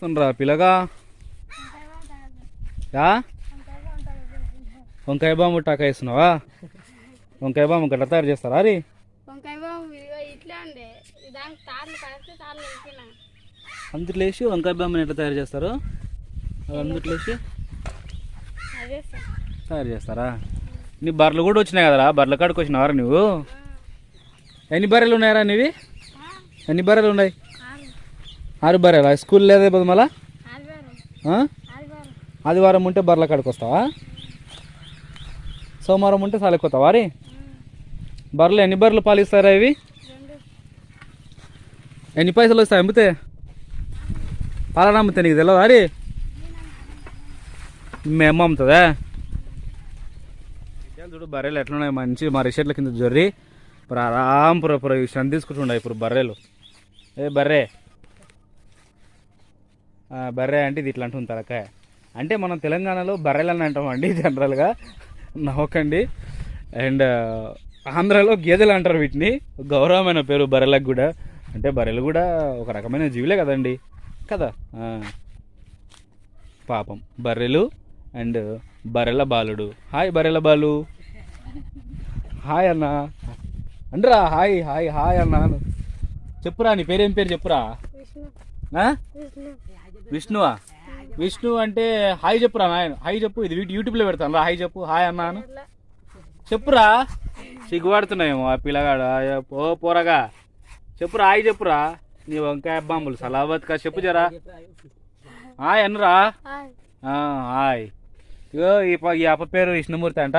సుండ్రా పిల్లగా? యా వంకాయ బాంబు టాకా వేస్తున్నావా? వంకాయ బాంబు గట్ల తయారు చేస్తారా అది వంకాయ బాబు ఇదిగో ఇట్లా ఉండే. దానికి తాళ్ళు కలిసి తాళ్ళు వేసిన అందుట్లో వేసి వంకాయ బాంబుని ఎట్లా తయారు చేస్తారు? అది అందుట్లో వేసి తయారు చేస్తారా? నీ బర్రెలు కూడా వచ్చినాయి కదరా? బర్రెల కాడికి వచ్చినావారా నువ్వు? ఎన్ని బర్రెలు ఉన్నాయరా నీవి? ఎన్ని బర్రెలు ఉన్నాయి? ఆరు ఆరు బర్రెలా స్కూల్ లేదా ఇప్పుడు మళ్ళా? ఆదివారం ఉంటే బర్రెల కాడికి వస్తావా? సోమవారం ఉంటే సాలెక్కొస్తావా రీ? బర్రెలు ఎన్ని బర్రెలు పాలిస్తారా ఇవి? ఎన్ని పైసలు వస్తాయి అమ్మితే? పాలన అమ్మితే నీకు తెలియదా రీ? మేము అమ్ముతుందా? చూడు బర్రెలు ఎట్లున్నాయి? మంచి మా రిషెట్ల కింద జొర్రి. ఇప్పుడు ఆరాంపుర పుర విషయం తీసుకుంటున్నాయి ఇప్పుడు బర్రెలు. ఏ బర్రె? బర్రె అంటే ఇది ఇట్లా అంటుంది తలకాయ. అంటే మనం తెలంగాణలో బర్రెలు అని అంటామండి జనరల్గా. నవ్వకండి. అండ్ ఆంధ్రాలో గేదెలు అంటారు వీటిని. గౌరవమైన పేరు బర్రెలకు కూడా. అంటే బర్రెలు కూడా ఒక రకమైన జీవులే కదండి. కదా? పాపం. బర్రెలు అండ్ బర్రెల బాలుడు. హాయ్ బర్రెల బాలు. హాయ్ అన్న. అండ్రా హాయ్ హాయ్ హాయ్ అన్న. చెప్పురా నీ పేరేం పేరు చెప్పురా? విష్ణువా? విష్ణు అంటే హాయ్ చెప్పురా నాయన. హాయ్ చెప్పు ఇది వీటి యూట్యూబ్లో పెడతాను రా. హాయ్ చెప్పు. హాయ్ అన్నాను చెప్పురా? సిగ్గుపడుతున్నాయేమో ఆ పిల్లగాడు. ఓ పోరగా. చెప్పురా హాయ్ చెప్పురా. నీ వంకాయ బాంబులు సలాబత్కా చెప్పు జరా. Hi అనురా hi. ఇగో ఈ ఈ అప్ప పేరు విష్ణుమూర్తి అంట.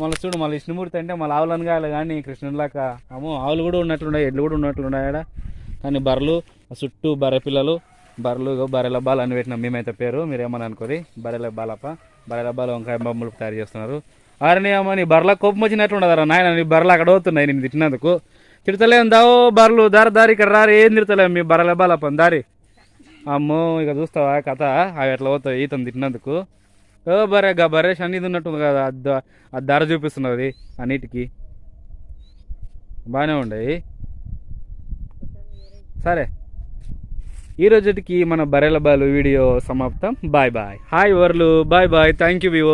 మళ్ళీ చూడు మళ్ళీ విష్ణుమూర్తి అంటే మళ్ళీ ఆవులు అనగాలి కానీ కృష్ణులాగా అమ్మో ఆవులు కూడా ఉన్నట్లున్నాయి ఎడ్లు కూడా ఉన్నట్లున్నాయి ఆడ. కానీ బర్రెలు చుట్టూ బర్రె పిల్లలు బర్రెలు బర్రెల బాల్ అని పెట్టినాం. మేమైతే పేరు మీరేమని అనుకోరి? బర్రెల బాలప్ప. బర్రెల బాల వంకాయ బొమ్మలు తయారు చేస్తున్నారు. అరే అమ్మ నీ బర్రెల కోపం వచ్చినట్లు నాయన నీ బర్రెలు అక్కడ అవుతున్నాయి నేను తిట్టినందుకు. తిడతలేం దావో బర్రెలు దారి దారి ఇక్కడ రారు. ఏం తిడతలేము మీ బర్రెల బాలప్ప దారి. అమ్మో ఇక చూస్తావా కథ? అవి ఎట్లా పోతాయి? ఈతను తిట్టినందుకు. ఓ బరే గా బరే ఇది ఉన్నట్టుంది కదా. ఆ ధర చూపిస్తున్నది అన్నిటికి బాగానే ఉండయి సరే. ఈ రోజుకి మన బరెల బాలు వీడియో సమాప్తం. Bye bye. Hi వర్లు. Bye bye. Thank you Vivo